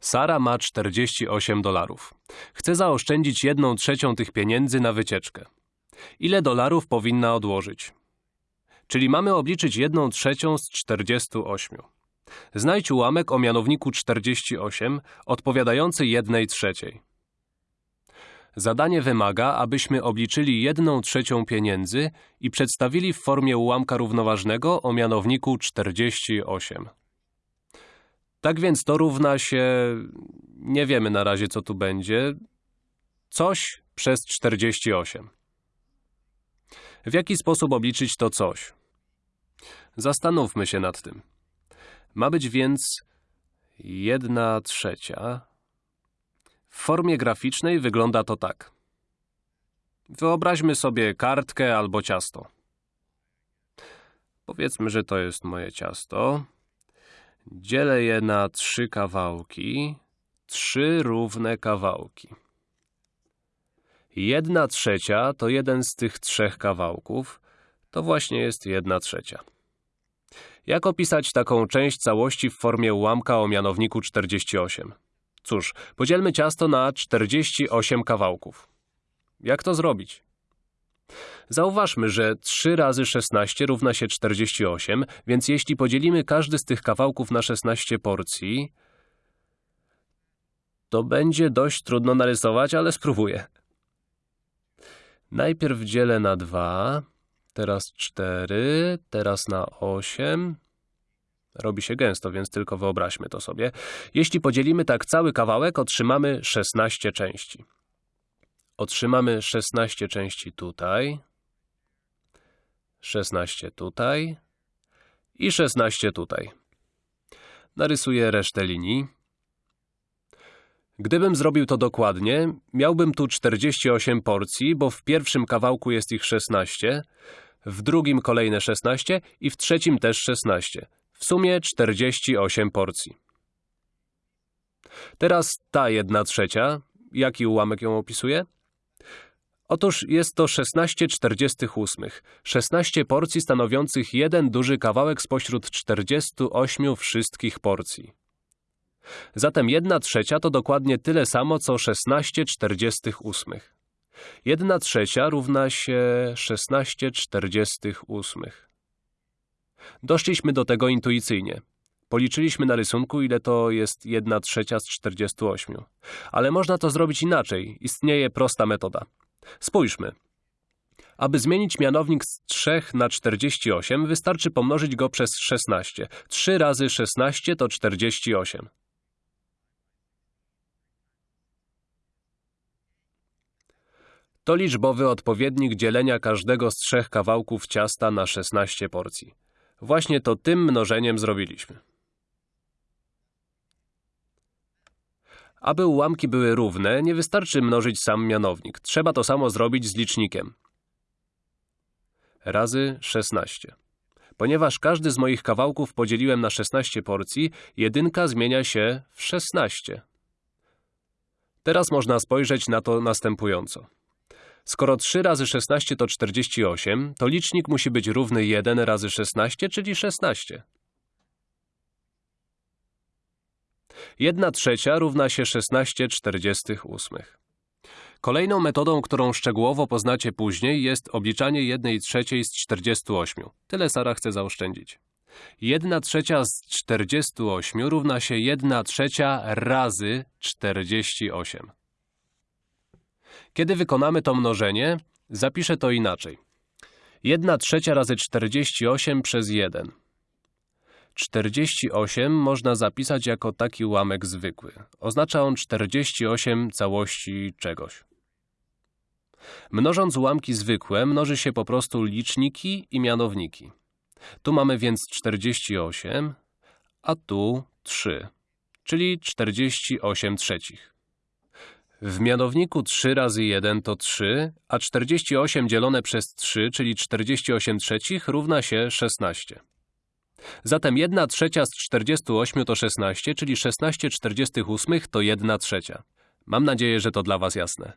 Sara ma 48 dolarów. Chce zaoszczędzić jedną trzecią tych pieniędzy na wycieczkę. Ile dolarów powinna odłożyć? Czyli mamy obliczyć jedną trzecią z 48. Znajdź ułamek o mianowniku 48 odpowiadający jednej trzeciej. Zadanie wymaga, abyśmy obliczyli jedną trzecią pieniędzy i przedstawili w formie ułamka równoważnego o mianowniku 48. Tak więc to równa się... nie wiemy na razie co tu będzie... coś przez 48. W jaki sposób obliczyć to coś? Zastanówmy się nad tym. Ma być więc jedna trzecia. W formie graficznej wygląda to tak. Wyobraźmy sobie kartkę albo ciasto. Powiedzmy, że to jest moje ciasto. Dzielę je na trzy kawałki, trzy równe kawałki. Jedna trzecia to jeden z tych trzech kawałków, to właśnie jest jedna trzecia. Jak opisać taką część całości w formie ułamka o mianowniku 48? Cóż, podzielmy ciasto na 48 kawałków. Jak to zrobić? Zauważmy, że 3 razy 16 równa się 48, więc jeśli podzielimy każdy z tych kawałków na 16 porcji, to będzie dość trudno narysować, ale spróbuję. Najpierw dzielę na 2, teraz 4, teraz na 8. Robi się gęsto, więc tylko wyobraźmy to sobie. Jeśli podzielimy tak cały kawałek, otrzymamy 16 części. Otrzymamy 16 części tutaj, 16 tutaj i 16 tutaj. Narysuję resztę linii. Gdybym zrobił to dokładnie, miałbym tu 48 porcji, bo w pierwszym kawałku jest ich 16, w drugim kolejne 16 i w trzecim też 16. W sumie 48 porcji. Teraz ta jedna trzecia. Jaki ułamek ją opisuje? Otóż jest to 16 48. 16 porcji stanowiących jeden duży kawałek spośród 48 wszystkich porcji. Zatem 1 trzecia to dokładnie tyle samo, co 16 48. 1 trzecia równa się 16 48. Doszliśmy do tego intuicyjnie. Policzyliśmy na rysunku, ile to jest 1 trzecia z 48. Ale można to zrobić inaczej. Istnieje prosta metoda. Spójrzmy. Aby zmienić mianownik z 3 na 48, wystarczy pomnożyć go przez 16. 3 razy 16 to 48. To liczbowy odpowiednik dzielenia każdego z trzech kawałków ciasta na 16 porcji. Właśnie to tym mnożeniem zrobiliśmy. Aby ułamki były równe, nie wystarczy mnożyć sam mianownik. Trzeba to samo zrobić z licznikiem. Razy 16. Ponieważ każdy z moich kawałków podzieliłem na 16 porcji, jedynka zmienia się w 16. Teraz można spojrzeć na to następująco. Skoro 3 razy 16 to 48, to licznik musi być równy 1 razy 16, czyli 16. 1 trzecia równa się 16 48. Kolejną metodą, którą szczegółowo poznacie później, jest obliczanie 1 trzeciej z 48. Tyle Sara chce zaoszczędzić. 1 trzecia z 48 równa się 1 trzecia razy 48. Kiedy wykonamy to mnożenie, zapiszę to inaczej. 1 trzecia razy 48 przez 1. 48 można zapisać jako taki ułamek zwykły. Oznacza on 48 całości czegoś. Mnożąc ułamki zwykłe, mnoży się po prostu liczniki i mianowniki. Tu mamy więc 48, a tu 3, czyli 48 trzecich. W mianowniku 3 razy 1 to 3, a 48 dzielone przez 3, czyli 48 trzecich, równa się 16. Zatem 1 trzecia z 48 to 16, czyli 16 48 to 1 trzecia. Mam nadzieję, że to dla Was jasne.